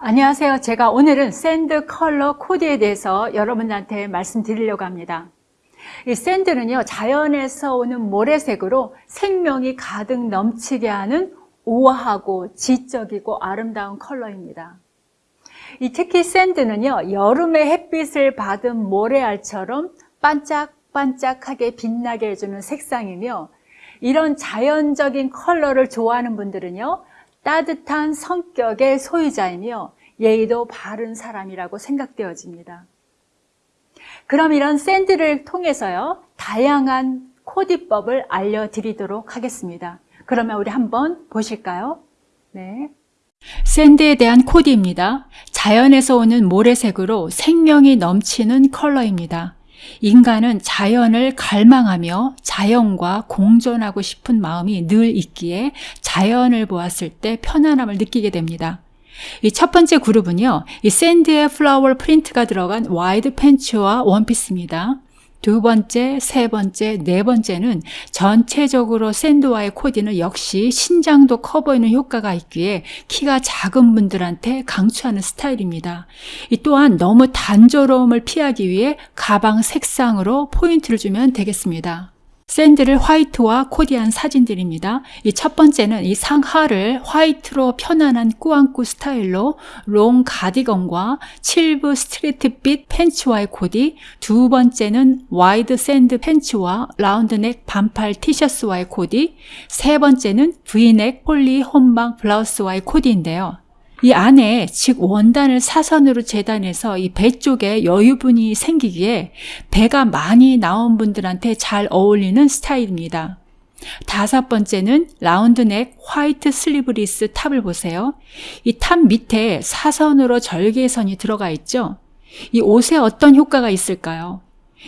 안녕하세요. 제가 오늘은 sand 컬러 코드에 대해서 여러분들한테 말씀드리려고 합니다. 이 sand는요, 자연에서 오는 모래색으로 생명이 가득 넘치게 하는 우아하고 지적이고 아름다운 컬러입니다. 이 특히 sand는요, 여름의 햇빛을 받은 모래알처럼 반짝반짝하게 빛나게 해주는 색상이며 이런 자연적인 컬러를 좋아하는 분들은요, 따뜻한 성격의 소유자이며 예의도 바른 사람이라고 생각되어집니다. 그럼 이런 샌드를 통해서요, 다양한 코디법을 알려드리도록 하겠습니다. 그러면 우리 한번 보실까요? 네. 샌드에 대한 코디입니다. 자연에서 오는 모래색으로 생명이 넘치는 컬러입니다. 인간은 자연을 갈망하며 자연과 공존하고 싶은 마음이 늘 있기에 자연을 보았을 때 편안함을 느끼게 됩니다. 이 첫 번째 그룹은요, 이 sand의 flower 프린트가 들어간 wide 팬츠와 원피스입니다. 두 번째, 세 번째, 네 번째는 전체적으로 sand와의 코디는 역시 신장도 커 보이는 효과가 있기에 키가 작은 분들한테 강추하는 스타일입니다. 이 또한 너무 단조로움을 피하기 위해 가방 색상으로 포인트를 주면 되겠습니다. sand를 화이트와 코디한 사진들입니다. 이 첫 번째는 이 상하를 화이트로 편안한 꾸안꾸 스타일로 long 가디건과 칠부 straight fit 팬츠와의 코디 두 번째는 wide sand 팬츠와 round neck 반팔 티셔츠와의 코디 세 번째는 V-neck 폴리 혼방 블라우스와의 코디인데요. 이 안에 즉 원단을 사선으로 재단해서 이 배 쪽에 여유분이 생기기에 배가 많이 나온 분들한테 잘 어울리는 스타일입니다. 다섯 번째는 round neck 화이트 슬리브리스 top을 보세요. 이 top 밑에 사선으로 절개선이 들어가 있죠. 이 옷에 어떤 효과가 있을까요?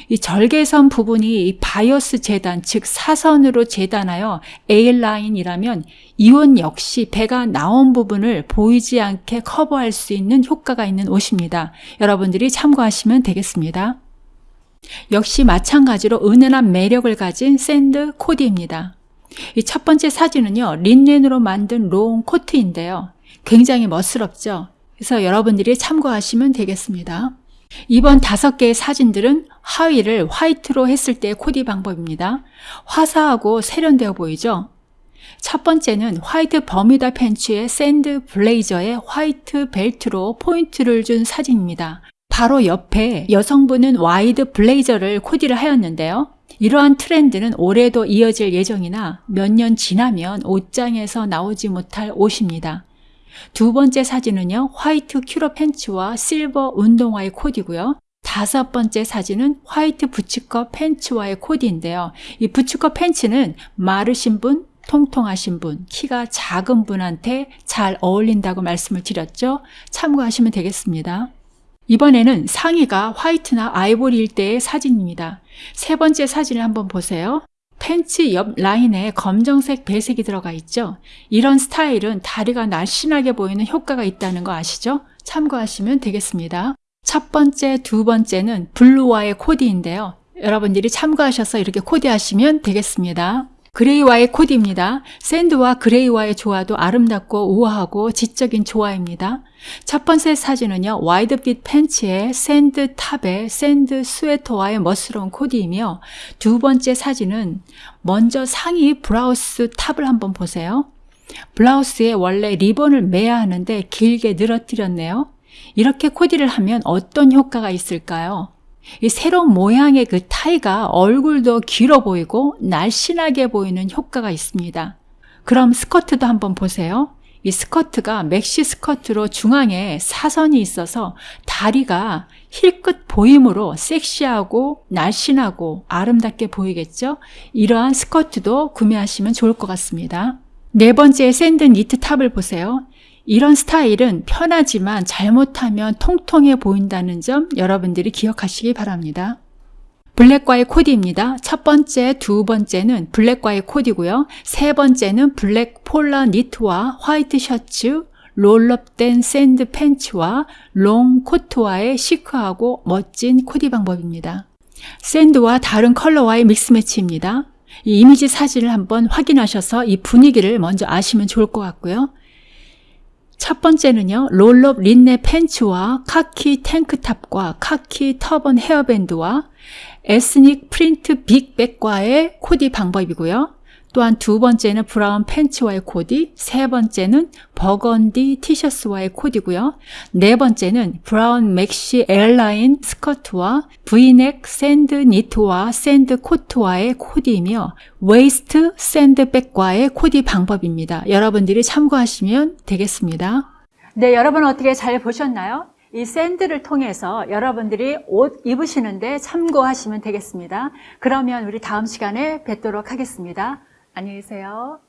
이 절개선 부분이 이 바이어스 재단, 즉 사선으로 재단하여 A라인이라면 이 옷 역시 배가 나온 부분을 보이지 않게 커버할 수 있는 효과가 있는 옷입니다. 여러분들이 참고하시면 되겠습니다. 역시 마찬가지로 은은한 매력을 가진 sand 코디입니다. 이 첫 번째 사진은요, 린넨으로 만든 long 코트인데요. 굉장히 멋스럽죠? 그래서 여러분들이 참고하시면 되겠습니다. 이번 다섯 개의 사진들은 하의를 화이트로 했을 때의 코디 방법입니다. 화사하고 세련되어 보이죠? 첫 번째는 화이트 버뮤다 팬츠에 sand 블레이저에 화이트 벨트로 포인트를 준 사진입니다. 바로 옆에 여성분은 wide 블레이저를 코디를 하였는데요. 이러한 트렌드는 올해도 이어질 예정이나 몇 년 지나면 옷장에서 나오지 못할 옷입니다. 두 번째 사진은요, 화이트 퀼로트 팬츠와 실버 운동화의 코디고요. 다섯 번째 사진은 화이트 boots cut 팬츠와의 코디인데요. 이 boots cut 팬츠는 마르신 분, 통통하신 분, 키가 작은 분한테 잘 어울린다고 말씀을 드렸죠. 참고하시면 되겠습니다. 이번에는 상의가 화이트나 아이보리일 때의 사진입니다. 세 번째 사진을 한번 보세요. 팬츠 옆 라인에 검정색 배색이 들어가 있죠. 이런 스타일은 다리가 날씬하게 보이는 효과가 있다는 거 아시죠? 참고하시면 되겠습니다. 첫 번째, 두 번째는 blue와의 코디인데요. 여러분들이 참고하셔서 이렇게 코디하시면 되겠습니다. gray와의 코디입니다. sand와 gray와의 조화도 아름답고 우아하고 지적인 조화입니다. 첫 번째 사진은요. wide fit 팬츠에 sand top에 sand 스웨터와의 멋스러운 코디이며 두 번째 사진은 먼저 상의 블라우스 top을 한번 보세요. 블라우스에 원래 리본을 매야 하는데 길게 늘어뜨렸네요. 이렇게 코디를 하면 어떤 효과가 있을까요? 이 새로운 모양의 그 타이가 얼굴도 길어 보이고 날씬하게 보이는 효과가 있습니다. 그럼 스커트도 한번 보세요. 이 스커트가 맥시 스커트로 중앙에 사선이 있어서 다리가 힐끗 보임으로 섹시하고 날씬하고 아름답게 보이겠죠? 이러한 스커트도 구매하시면 좋을 것 같습니다. 네 번째 sand 니트 top을 보세요. 이런 스타일은 편하지만 잘못하면 통통해 보인다는 점 여러분들이 기억하시기 바랍니다. 블랙과의 코디입니다. 첫 번째, 두 번째는 블랙과의 코디고요. 세 번째는 블랙 폴라 니트와 화이트 셔츠, roll-up된 sand 팬츠와 롱 코트와의 시크하고 멋진 코디 방법입니다. sand와 다른 컬러와의 mix match입니다. 이 이미지 사진을 한번 확인하셔서 이 분위기를 먼저 아시면 좋을 것 같고요. 첫 번째는요, roll-up 린넨 팬츠와 카키 tank top과 카키 터번 헤어밴드와 ethnic 프린트 big bag과의 코디 방법이고요. 또한 두 번째는 브라운 팬츠와의 코디, 세 번째는 버건디 티셔츠와의 코디고요. 네 번째는 브라운 맥시 A-line 스커트와 브이넥 sand 니트와 sand 코트와의 코디이며 waist sand bag과의 코디 방법입니다. 여러분들이 참고하시면 되겠습니다. 네, 여러분 어떻게 잘 보셨나요? 이 sand를 통해서 여러분들이 옷 입으시는데 참고하시면 되겠습니다. 그러면 우리 다음 시간에 뵙도록 하겠습니다. 안녕히 계세요.